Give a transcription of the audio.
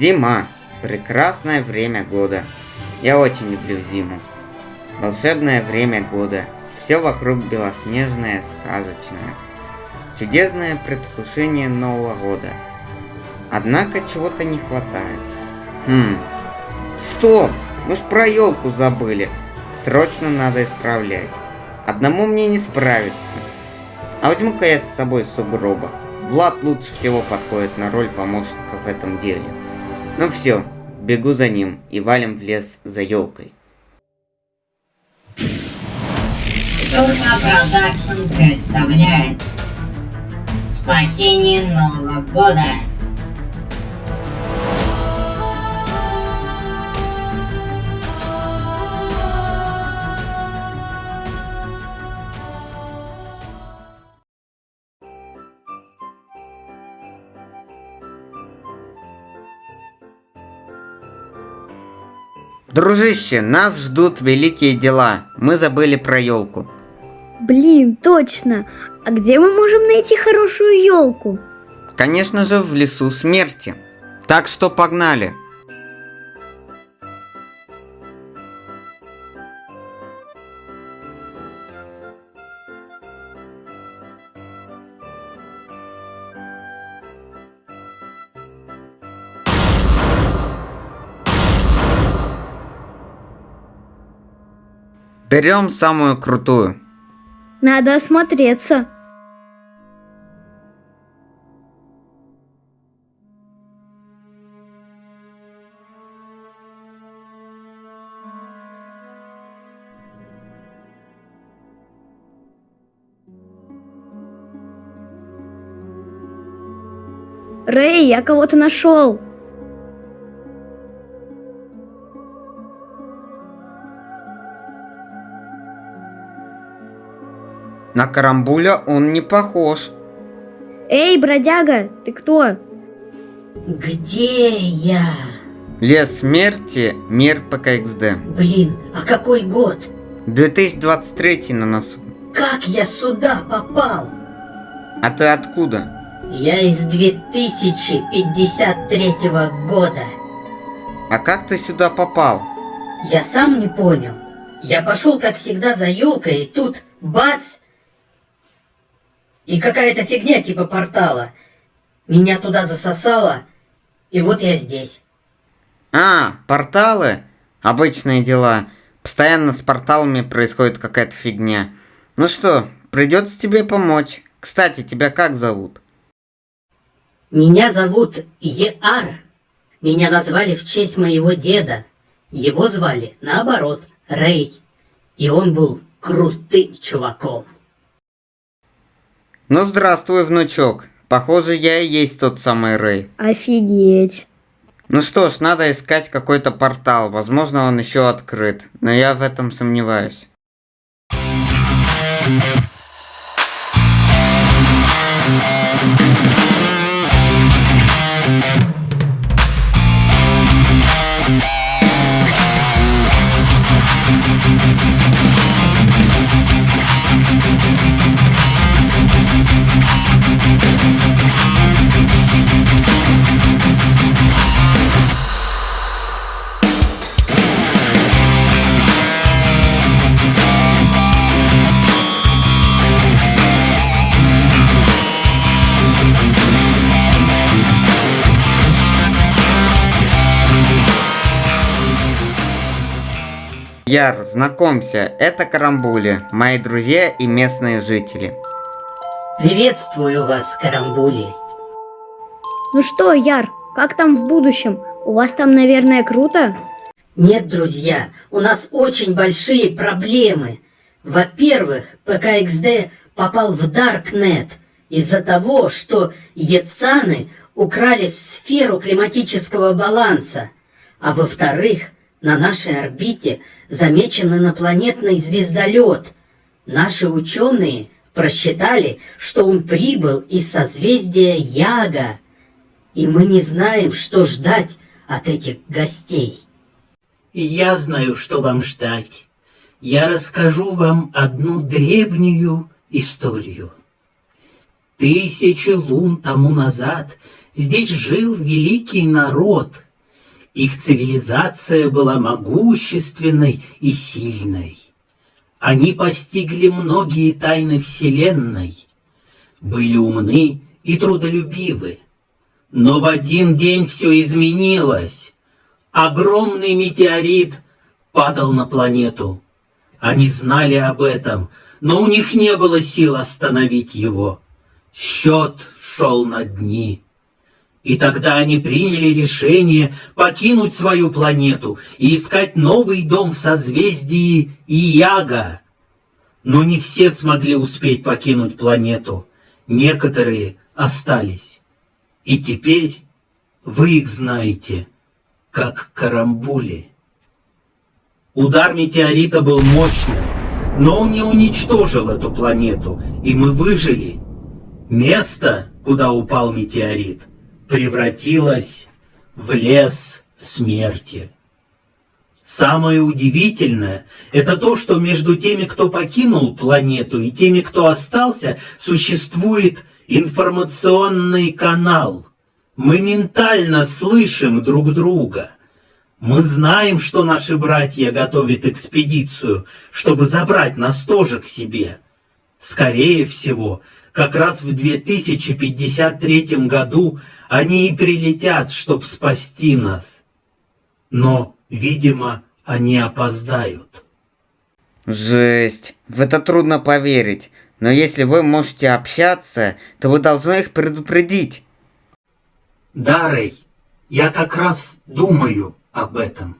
Зима. Прекрасное время года. Я очень люблю зиму. Волшебное время года. Все вокруг белоснежное, сказочное. Чудесное предвкушение Нового года. Однако чего-то не хватает. Хм. Стоп! Мы ж про елку забыли. Срочно надо исправлять. Одному мне не справиться. А возьму-ка я с собой сугроба. Влад лучше всего подходит на роль помощника в этом деле. Ну все, бегу за ним и валим в лес за елкой. Турка Продакшн представляет Спасение Нового года Дружище, нас ждут великие дела. Мы забыли про елку. Блин, точно. А где мы можем найти хорошую елку? Конечно же, в лесу смерти. Так что погнали. Берем самую крутую. Надо осмотреться. Рэй, я кого-то нашел. На карамбуля он не похож. Эй, бродяга, ты кто? Где я? Лес смерти, мир ПКХД. Блин, а какой год? 2023 на носу. Как я сюда попал? А ты откуда? Я из 2053 года. А как ты сюда попал? Я сам не понял. Я пошел, как всегда, за елкой, и тут бац! И какая-то фигня типа портала. Меня туда засосало, и вот я здесь. А, порталы? Обычные дела. Постоянно с порталами происходит какая-то фигня. Ну что, придется тебе помочь. Кстати, тебя как зовут? Меня зовут Еар. Меня назвали в честь моего деда. Его звали, наоборот, Рэй. И он был крутым чуваком. Ну здравствуй, внучок. Похоже, я и есть тот самый Рэй. Офигеть. Ну что ж, надо искать какой-то портал. Возможно, он еще открыт. Но я в этом сомневаюсь. Яр, знакомься, это Карамбули, мои друзья и местные жители. Приветствую вас, Карамбули. Ну что, Яр, как там в будущем? У вас там, наверное, круто? Нет, друзья, у нас очень большие проблемы. Во-первых, ПКХД попал в Даркнет из-за того, что Ецаны украли сферу климатического баланса. А во-вторых, на нашей орбите замечен инопланетный звездолет. Наши ученые просчитали, что он прибыл из созвездия Яга. И мы не знаем, что ждать от этих гостей. Я знаю, что вам ждать. Я расскажу вам одну древнюю историю. Тысячи лун тому назад здесь жил великий народ. Их цивилизация была могущественной и сильной. Они постигли многие тайны Вселенной, были умны и трудолюбивы. Но в один день все изменилось. Огромный метеорит падал на планету. Они знали об этом, но у них не было сил остановить его. Счет шел на дни. И тогда они приняли решение покинуть свою планету и искать новый дом в созвездии Ияга. Но не все смогли успеть покинуть планету. Некоторые остались. И теперь вы их знаете, как карамбули. Удар метеорита был мощным, но он не уничтожил эту планету, и мы выжили. Место, куда упал метеорит, превратилось в лес смерти. Самое удивительное – это то, что между теми, кто покинул планету, и теми, кто остался, существует информационный канал. Мы ментально слышим друг друга. Мы знаем, что наши братья готовят экспедицию, чтобы забрать нас тоже к себе. Скорее всего, как раз в 2053 году они и прилетят, чтобы спасти нас. Но, видимо, они опоздают. Жесть. В это трудно поверить. Но если вы можете общаться, то вы должны их предупредить. Да, Рэй, я как раз думаю об этом.